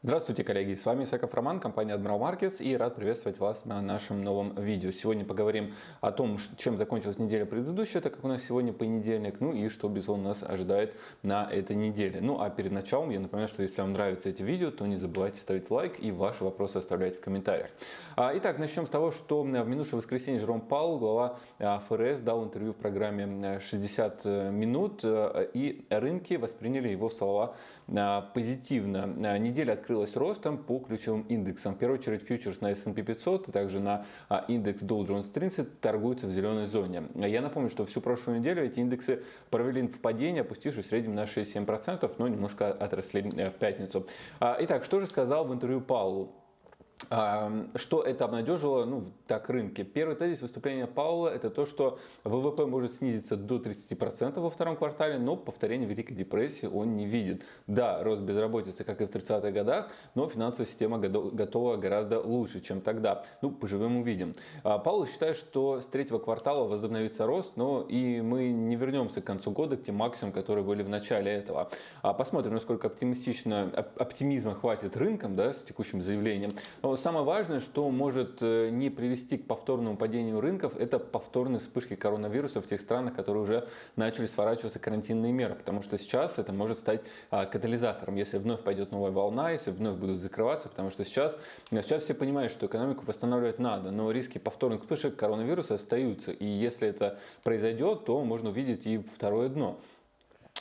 Здравствуйте, коллеги! С вами Исаков Роман, компания Admiral Markets и рад приветствовать вас на нашем новом видео. Сегодня поговорим о том, чем закончилась неделя предыдущая, так как у нас сегодня понедельник, ну и что, безусловно, нас ожидает на этой неделе. Ну а перед началом я напоминаю, что если вам нравятся эти видео, то не забывайте ставить лайк и ваши вопросы оставлять в комментариях. А, итак, начнем с того, что в минувшее воскресенье Жером Паул, глава а, ФРС, дал интервью в программе 60 э, минут, э, и рынки восприняли его слова позитивно. Неделя открылась ростом по ключевым индексам. В первую очередь фьючерс на S&P 500, а также на а, индекс Dow Jones 30 торгуются в зеленой зоне. Я напомню, что всю прошлую неделю эти индексы провели в падении, опустившись в среднем на 6-7%, но немножко отросли э, в пятницу. А, итак, что же сказал в интервью Паулу? Что это обнадежило ну, так рынки? Первый тезис выступления Паула это то, что ВВП может снизиться до 30% во втором квартале, но повторения Великой депрессии он не видит. Да, рост безработицы, как и в 30-х годах, но финансовая система готова гораздо лучше, чем тогда. Ну, поживем увидим. А Паул считает, что с третьего квартала возобновится рост, но и мы не вернемся к концу года к тем максимумам, которые были в начале этого. А посмотрим, насколько оптимистично, оптимизма хватит рынкам да, с текущим заявлением. Но самое важное, что может э, не привести к повторному падению рынков, это повторные вспышки коронавируса в тех странах, которые уже начали сворачиваться карантинные меры. Потому что сейчас это может стать а, катализатором, если вновь пойдет новая волна, если вновь будут закрываться. Потому что сейчас, сейчас все понимают, что экономику восстанавливать надо, но риски повторных вспышек коронавируса остаются. И если это произойдет, то можно увидеть и второе дно.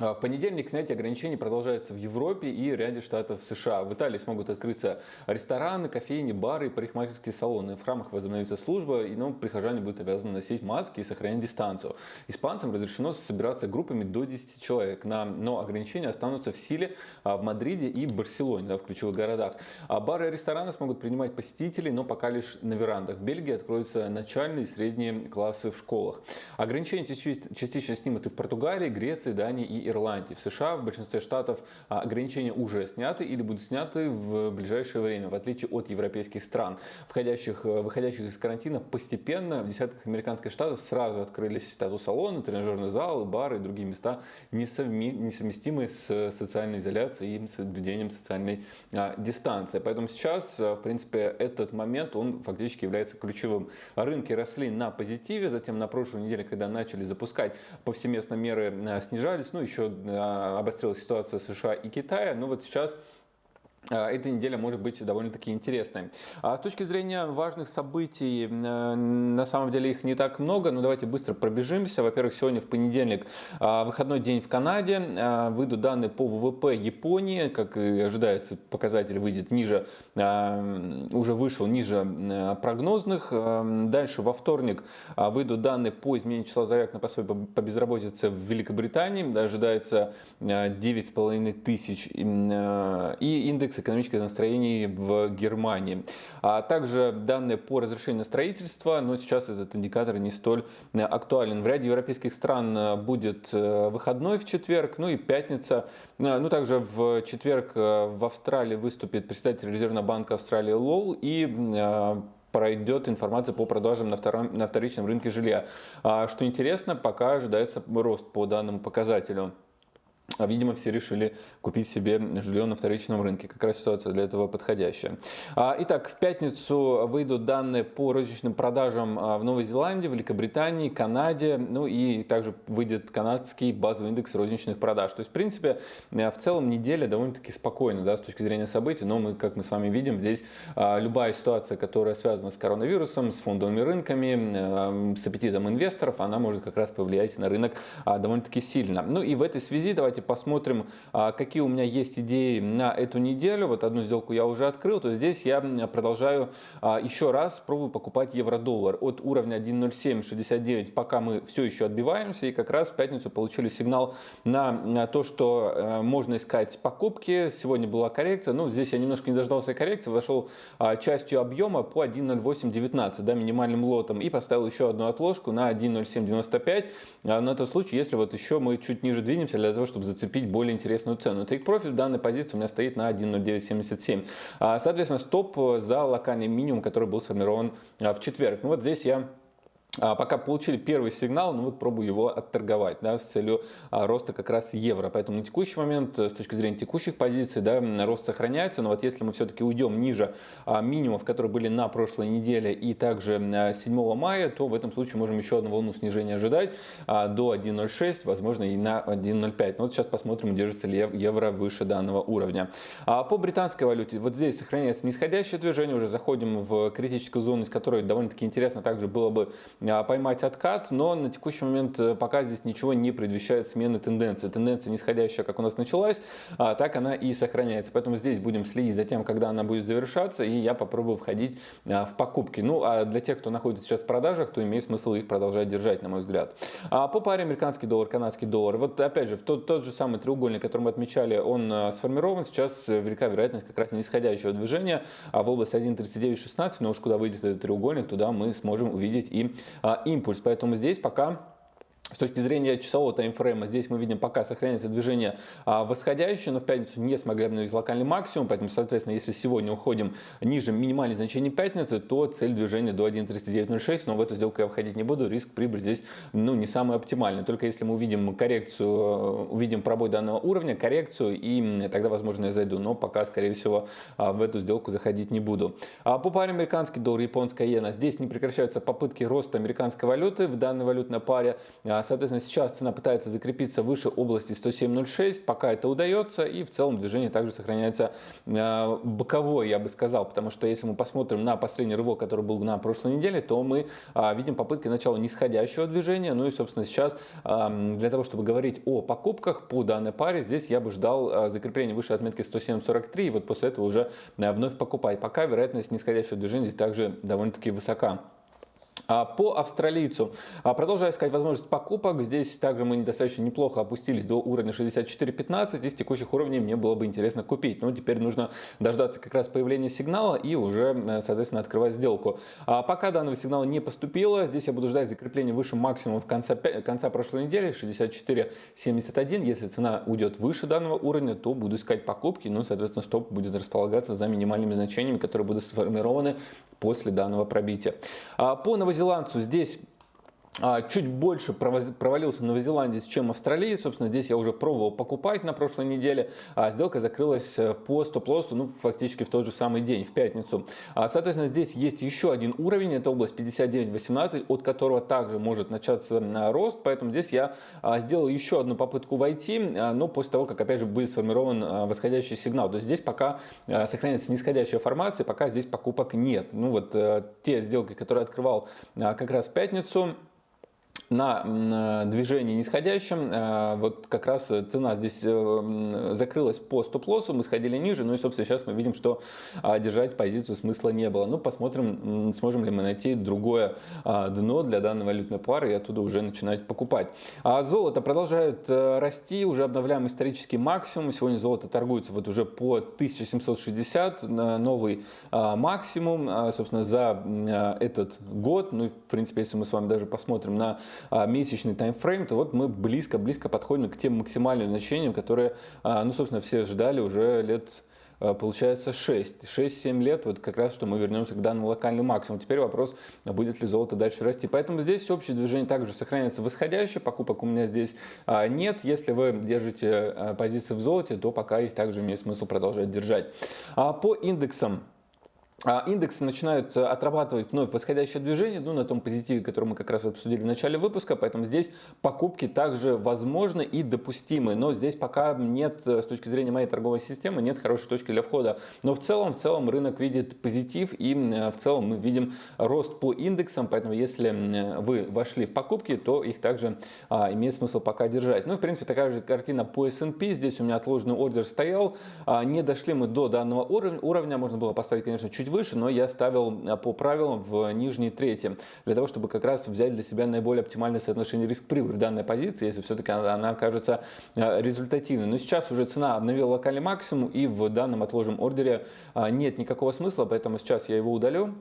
А, в понедельник снятие ограничений продолжается в Европе и ряде штатов США. В Италии смогут открыться рестораны, кофейни, бары и парикмахерские салоны. В храмах возобновится служба, и ну, прихожане будут обязаны носить маски и сохранять дистанцию. Испанцам разрешено собираться группами до 10 человек, но ограничения останутся в силе а, в Мадриде и Барселоне, да, в ключевых городах. А бары и рестораны смогут принимать посетителей, но пока лишь на верандах. В Бельгии откроются начальные и средние классы в школах. Ограничения частично снимут и в Португалии, Греции, Дании и Ирландии. В США в большинстве штатов а, ограничения уже сняты или будут сняты в ближайшее время, в отличие от европейских стран. Входящих, э, выходящих из карантина постепенно в десятках американских штатов сразу открылись тату-салоны, тренажерные залы, бары и другие места, несовместимые с социальной изоляцией и соблюдением социальной а, дистанции. Поэтому сейчас, э, в принципе, этот момент, он фактически является ключевым. Рынки росли на позитиве, затем на прошлой неделе, когда начали запускать повсеместно меры, э, снижались, ну еще еще а, обострилась ситуация США и Китая, но вот сейчас эта неделя может быть довольно-таки интересной. А с точки зрения важных событий, э, на самом деле их не так много, но давайте быстро пробежимся. Во-первых, сегодня в понедельник а, выходной день в Канаде, а, выйдут данные по ВВП Японии, как и ожидается, показатель выйдет ниже, уже вышел ниже прогнозных. Дальше во вторник выйдут данные по изменению числа заявок на пособие по безработице в Великобритании, ожидается 9,5 тысяч, и индекс индекс экономических настроений в Германии. А также данные по разрешению на строительство, но сейчас этот индикатор не столь э, актуален. В ряде европейских стран э, будет э, выходной в четверг, ну и пятница. Ну, также в четверг в Австралии выступит представитель Резервного банка Австралии Лоу и пройдет информация по продажам на, втором, на вторичном рынке жилья. А, что интересно, пока ожидается рост по данному показателю. А, видимо, все решили купить себе жилье на вторичном рынке. Как раз ситуация для этого подходящая. А, итак, в пятницу выйдут данные по розничным продажам а, в Новой Зеландии, Великобритании, Канаде. Ну и также выйдет канадский базовый индекс розничных продаж. То есть, в принципе, в целом неделя довольно-таки спокойна да, с точки зрения событий. Но мы, как мы с вами видим, здесь любая ситуация, которая связана с коронавирусом, с фондовыми рынками, с аппетитом инвесторов, она может как раз повлиять на рынок довольно-таки сильно. Ну и в этой связи давайте давайте посмотрим, а, какие у меня есть идеи на эту неделю. Вот одну сделку я уже открыл, то здесь я продолжаю а, еще раз пробую покупать евро-доллар от уровня 1.0769, пока мы все еще отбиваемся. И как раз в пятницу получили сигнал на то, что э, можно искать покупки. Сегодня была коррекция, ну здесь я немножко не дождался коррекции, вошел а, частью объема по 1.0819, да, минимальным лотом, и поставил еще одну отложку на 1.0795. На тот случай, если вот еще мы чуть ниже двинемся для того, чтобы чтобы зацепить более интересную цену. Take Profit в данной позиции у меня стоит на 1.0977. А, соответственно, стоп за локальный минимум, который был сформирован а, в четверг. Ну вот здесь я пока получили первый сигнал, ну вот пробую его отторговать, да, с целью а, роста как раз евро. Поэтому на текущий момент, э, с точки зрения текущих позиций, да, рост сохраняется, но вот если мы все-таки уйдем ниже а, минимумов, которые были на прошлой неделе и также 7 мая, то в этом случае можем еще одну волну снижения ожидать до 1.06, возможно и на 1.05. Но вот сейчас посмотрим, держится ли евро выше данного уровня. По британской валюте, вот здесь сохраняется нисходящее движение, уже заходим в критическую зону, из которой довольно-таки интересно также было бы а, поймать откат, но на текущий момент э, пока здесь ничего не предвещает смены тенденции. Тенденция нисходящая, как у нас началась, а, так она и сохраняется. Поэтому здесь будем следить за тем, когда она будет завершаться, и я попробую входить а, в покупки. Ну, а для тех, кто находится сейчас в продажах, то имеет смысл их продолжать держать, на мой взгляд. По паре американский доллар, канадский доллар. Вот опять же, тот, тот же самый треугольник, который мы отмечали, он сформирован. Сейчас велика вероятность как раз нисходящего движения в область 1.3916, но уж куда выйдет этот треугольник, туда мы сможем увидеть и а, импульс. Поэтому здесь пока с точки зрения часового таймфрейма, здесь мы видим, пока сохраняется движение а, восходящее, но в пятницу не смогли обновить локальный максимум, поэтому, соответственно, если сегодня уходим ниже минимальных значений пятницы, то цель движения до 1.3906, но в эту сделку я входить не буду, риск прибыль здесь ну, не самый оптимальный. Только если мы увидим коррекцию, э, увидим пробой данного уровня, коррекцию, и тогда, возможно, я зайду, но пока, скорее всего, а, в эту сделку заходить не буду. А по паре американский доллар, японская иена, здесь не прекращаются попытки роста американской валюты в данной валютной паре, Соответственно, сейчас цена пытается закрепиться выше области 107.06, пока это удается, и в целом движение также сохраняется э, боковой, я бы сказал, потому что если мы посмотрим на последний рывок, который был на прошлой неделе, то мы а, видим попытки начала нисходящего движения, ну и, собственно, сейчас для того, чтобы говорить о покупках по данной паре, здесь я бы ждал а, закрепления выше отметки 107.43, и вот после этого уже вновь покупать. Пока вероятность нисходящего движения здесь также довольно-таки высока. А, по австралийцу. А, продолжаю искать возможность покупок. Здесь также мы достаточно неплохо опустились до уровня 64.15. Из текущих уровней мне было бы интересно купить. Но теперь нужно дождаться как раз появления сигнала и уже, э, соответственно, открывать сделку. А пока данного сигнала не поступило, здесь я буду ждать закрепления выше максимума в конце, конца прошлой недели 64.71. Если цена уйдет выше данного уровня, то буду искать покупки. Ну, соответственно, стоп будет располагаться за минимальными значениями, которые будут сформированы после данного пробития. По новозеландцу. Здесь чуть больше провалился новозеландец, чем австралиец. Собственно, здесь я уже пробовал покупать на прошлой неделе. А сделка закрылась э, по стоп-лоссу, ну, фактически в тот же самый день, в пятницу. А, соответственно, здесь есть еще один уровень, это область 59.18, от которого также может начаться рост. Поэтому здесь я сделал еще одну попытку войти, но после того, как, опять же, будет сформирован восходящий сигнал. То есть здесь пока сохраняется нисходящая формация, пока здесь покупок нет. Ну, вот э, те сделки, которые открывал как раз в пятницу, на э, движении нисходящем, э, вот как раз цена здесь э, закрылась по стоп-лоссу, мы сходили ниже, ну и, собственно, сейчас мы видим, что а, держать позицию смысла не было. Ну, посмотрим, сможем ли мы найти другое а, дно для данной валютной пары и оттуда уже начинать покупать. А золото продолжает расти, уже обновляем исторический максимум. Сегодня золото торгуется вот уже по 1760, новый а, максимум, собственно, за этот год. Ну, в принципе, если мы с вами даже посмотрим на месячный таймфрейм, то вот мы близко-близко подходим к тем максимальным значениям, которые, а, ну, собственно, все ждали уже лет а, получается 6. 6-7 лет, вот как раз, что мы вернемся к данному локальному максимуму. Теперь вопрос, будет ли золото дальше расти. Поэтому здесь общее движение также сохраняется восходящее, покупок у меня здесь нет. Если вы держите позиции в золоте, то пока их также имеет смысл продолжать держать. По индексам а индексы начинают э, отрабатывать вновь восходящее движение, ну, на том позитиве, который мы как раз обсудили в начале выпуска, поэтому здесь покупки также возможны и допустимы, но здесь пока нет, э, с точки зрения моей торговой системы, нет хорошей точки для входа, но в целом, в целом рынок видит позитив и э, в целом мы видим рост по индексам, поэтому если вы вошли в покупки, то их также а, имеет смысл пока держать. Ну, в принципе, такая же картина по S&P, здесь у меня отложенный ордер стоял, а, не дошли мы до данного уровня, уровня можно было поставить, конечно, чуть выше, но я ставил а, по правилам в нижней трети, для того, чтобы как раз взять для себя наиболее оптимальное соотношение риск-прибыль в данной позиции, если все-таки она, она окажется а, результативной. Но сейчас уже цена обновила локальный максимум, и в данном отложенном ордере а, нет никакого смысла, поэтому сейчас я его удалю.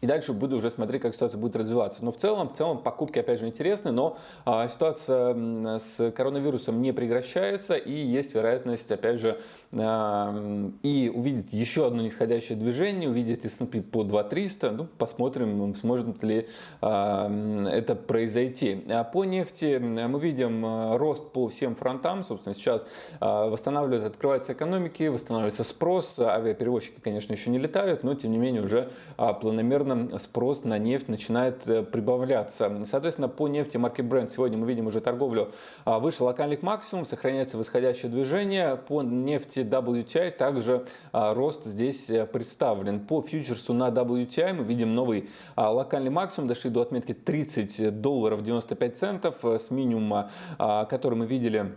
И дальше буду уже смотреть, как ситуация будет развиваться. Но в целом, в целом покупки опять же интересны, но а, ситуация с коронавирусом не прекращается и есть вероятность, опять же, и увидеть еще одно нисходящее движение, увидеть S&P по 2300. Ну, посмотрим, сможет ли а, это произойти. А по нефти мы видим а, рост по всем фронтам. Собственно, сейчас а, восстанавливаются, открываются экономики, восстанавливается спрос. Авиаперевозчики, конечно, еще не летают, но тем не менее уже а, планомерно спрос на нефть начинает э, прибавляться. Соответственно, по нефти марки Brent сегодня мы видим уже торговлю а, выше локальных максимум, сохраняется восходящее движение. По нефти WTI также а, рост здесь э, представлен. По фьючерсу на WTI мы видим новый а, локальный максимум, дошли до отметки 30 долларов 95 центов э, с минимума, который мы видели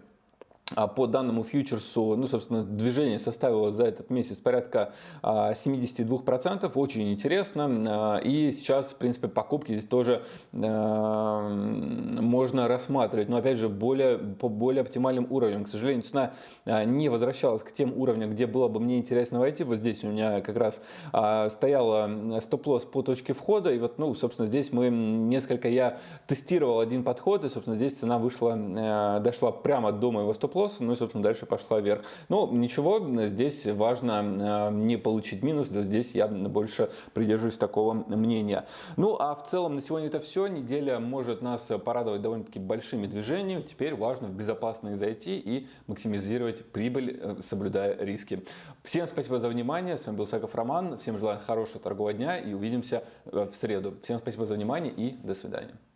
а по данному фьючерсу, ну, собственно, движение составило за этот месяц порядка 72%, очень интересно. А, и сейчас, в принципе, покупки здесь тоже а, можно рассматривать, но, опять же, более, по более оптимальным уровням. К сожалению, цена не возвращалась к тем уровням, где было бы мне интересно войти. Вот здесь у меня как раз стояла стоп-лосс по точке входа, и вот, ну, собственно, здесь мы несколько, я тестировал один подход, и, собственно, здесь цена вышла, дошла прямо до моего стоп-лосса, стоп ну и, собственно, дальше пошла вверх. Но ничего, здесь важно э, не получить минус, здесь я больше придерживаюсь такого мнения. Ну, а в целом на сегодня это все. Неделя может нас порадовать довольно-таки большими движениями. Теперь важно в безопасные зайти и максимизировать прибыль, э, соблюдая риски. Всем спасибо за внимание. С вами был Саков Роман. Всем желаю хорошего торгового дня и увидимся э, в среду. Всем спасибо за внимание и до свидания.